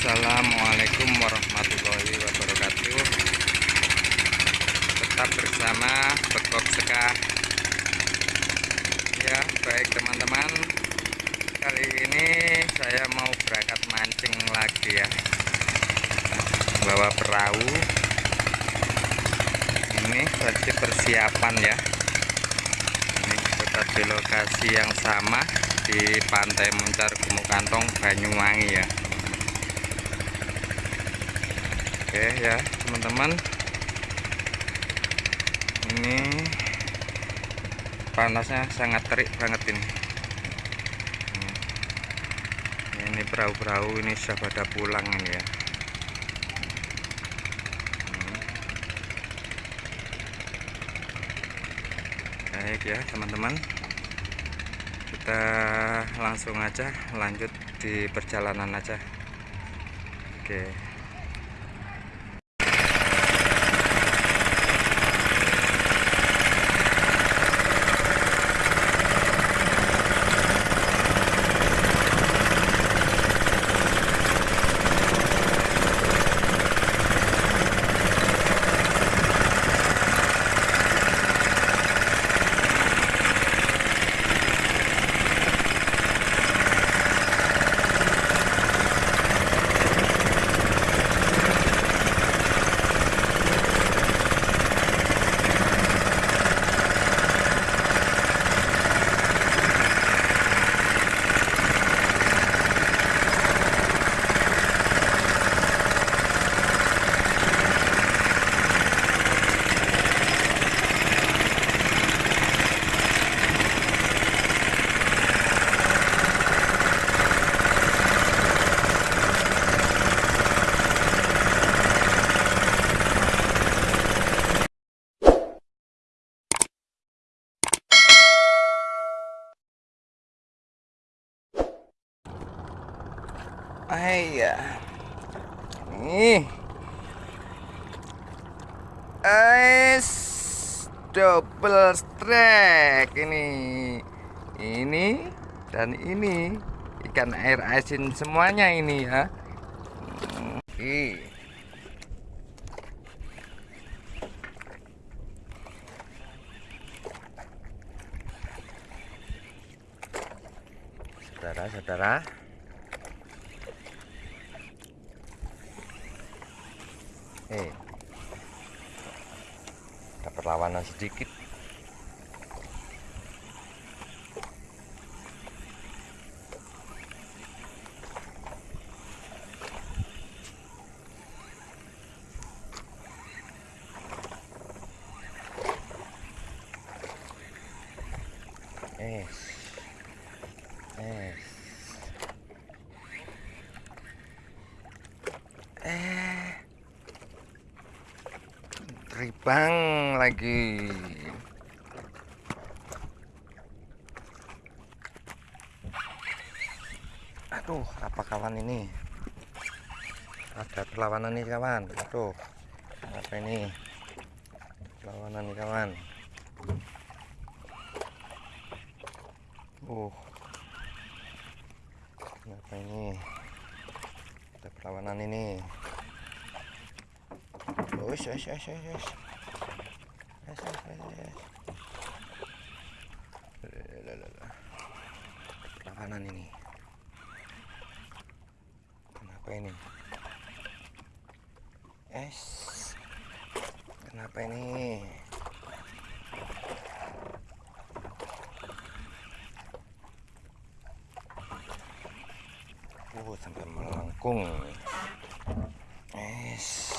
Assalamualaikum warahmatullahi wabarakatuh. Tetap bersama Bekok Seka. Ya baik teman-teman. Kali ini saya mau berangkat mancing lagi ya. Bawa perahu. Ini masih persiapan ya. Ini tetap di lokasi yang sama di Pantai Muncar Gumuk Kantong Banyuwangi ya Oke ya teman-teman. Ini panasnya sangat terik banget ini. Hmm. ini perahu-perahu ini sudah pada pulang ini ya. Hmm. baik ya teman-teman. Kita langsung aja lanjut di perjalanan aja. Oke Iya. Nih. Es double strike ini. Ini dan ini ikan air asin semuanya ini ya. Oke. Saudara-saudara eh ada perlawanan sedikit. Eh eh eh ribang lagi. Aduh apa kawan ini? Ada perlawanan nih kawan. Aduh apa ini? Perlawanan nih kawan. Uh. Apa ini? Ada perlawanan ini. Wes, wes, wes, wes, wes. Perlawanan ini. Kenapa ini? Es. Kenapa ini? Uh, sampai melengkung. Es.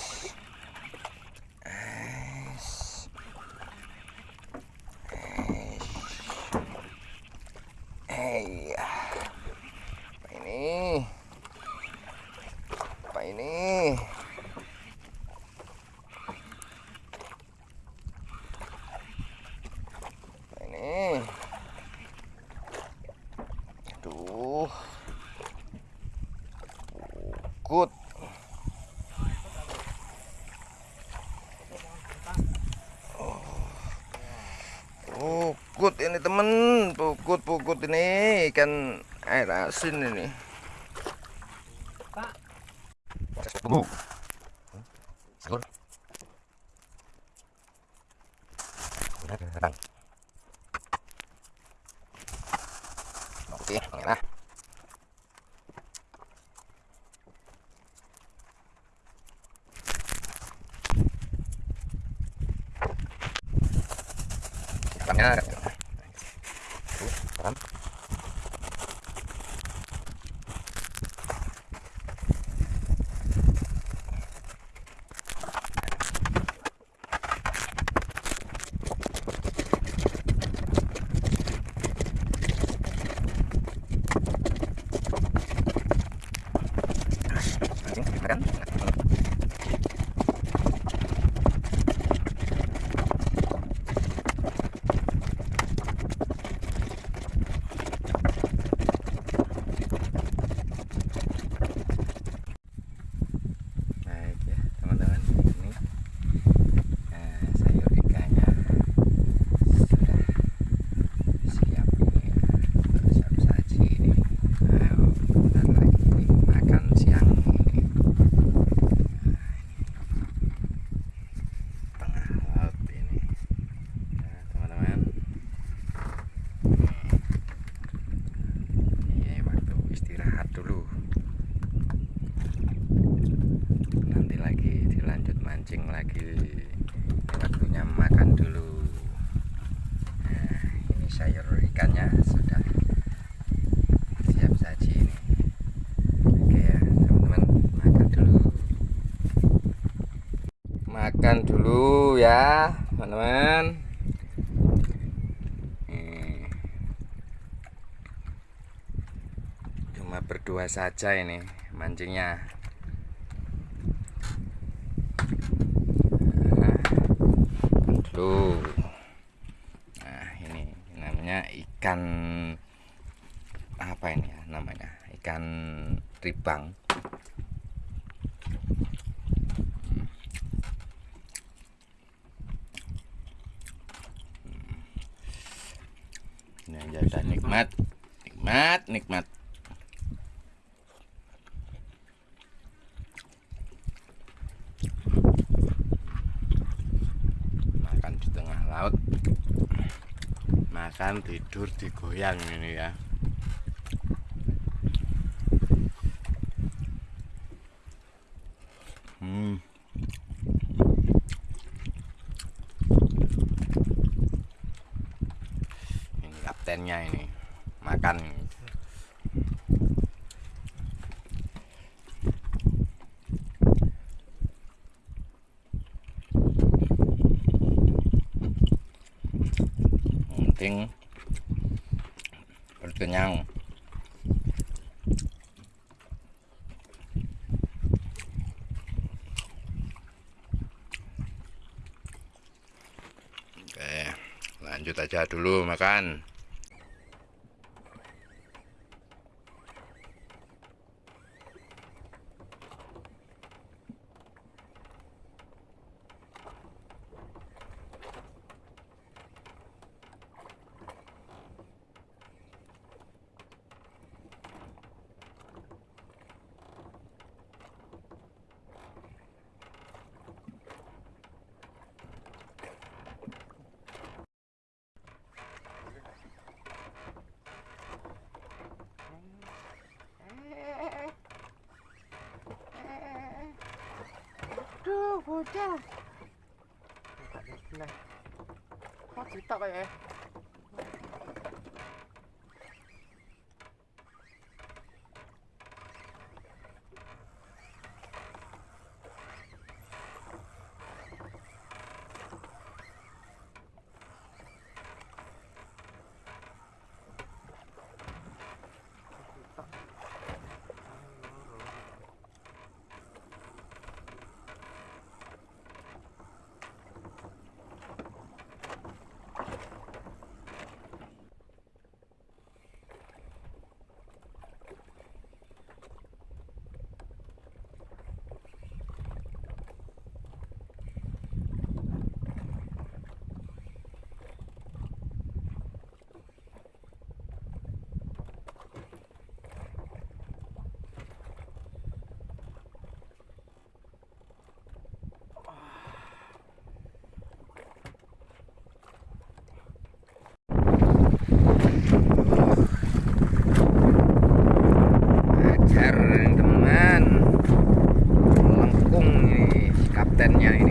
Hey, apa ini? Apa ini? Apa ini? Aduh, bukut. Pukut ini temen. Pukut pukut ini. Ikan air asin ini. Merah. Ikannya Mancing, makan. Baik ya teman-teman ini eh, sayur ikannya sudah siap ini ya untuk siap saji ini nah, bentar lagi ini makan siang ini Nah, ini tengah laut ini ya teman-teman ini waktu istirahat dulu nanti lagi dilanjut mancing lagi Ini waktunya makan dulu nah, ini sayur ikannya sudah siap saji ini. Oke ya teman-teman makan dulu. Makan dulu ya teman-teman. Cuma berdua saja ini mancingnya. Dulu nah ini namanya ikan apa ini ya namanya? Ikan ribang. Ini aja udah nikmat. Nikmat nikmat. Makan di tengah laut makan tidur digoyang ini ya hmm. ini kaptennya ini makan Penting berkenyang oke lanjut aja dulu makan Aduh, bocah. Nah, kok cerita kayak hajar yeah,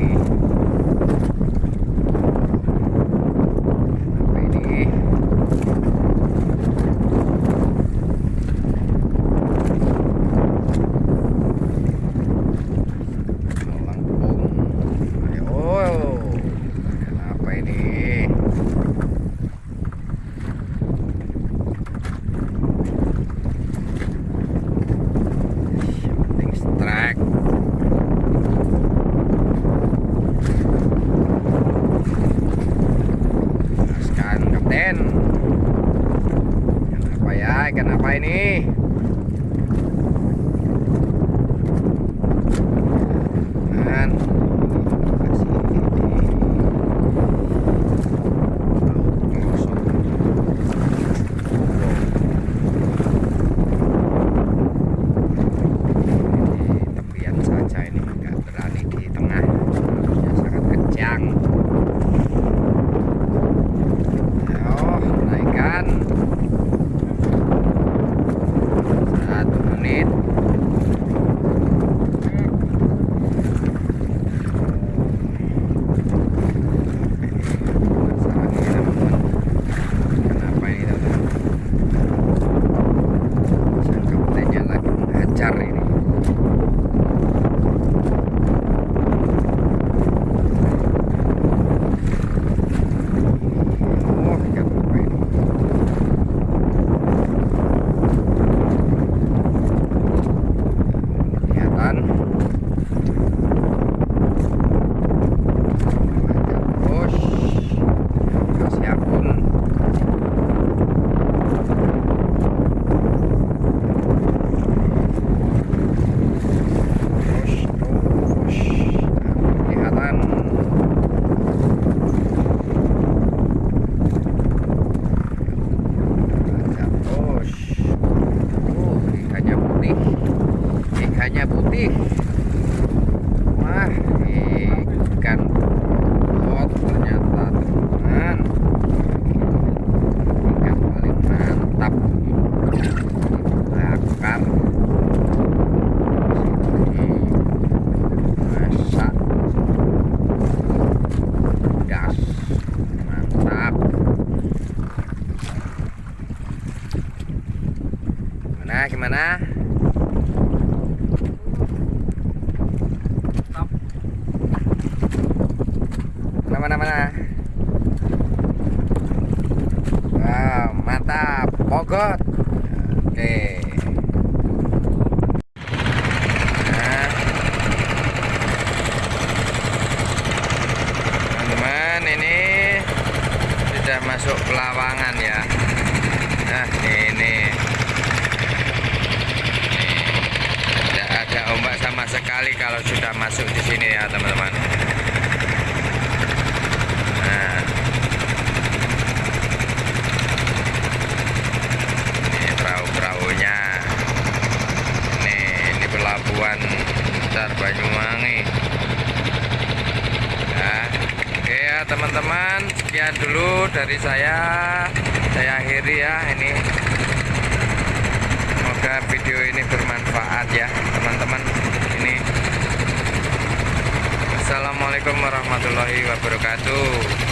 putih. Wah, ikan pot ternyata teman. Ikan paling mantap. Bakar. Masak. Mantap. Gimana? Mana mana mana? Wow, mantap. Pogot. Oke. Nah. Teman-teman ini sudah masuk pelawangan ya. Nah, ini. Tidak ada ombak sama sekali kalau sudah masuk di sini ya teman-teman. Nah. Ini perahu-perahunya. Ini ini pelabuhan besar Banyuwangi ya oke ya teman-teman sekian dulu dari saya saya akhiri ya ini. Semoga video ini bermanfaat ya teman-teman. Ini. Assalamualaikum warahmatullahi wabarakatuh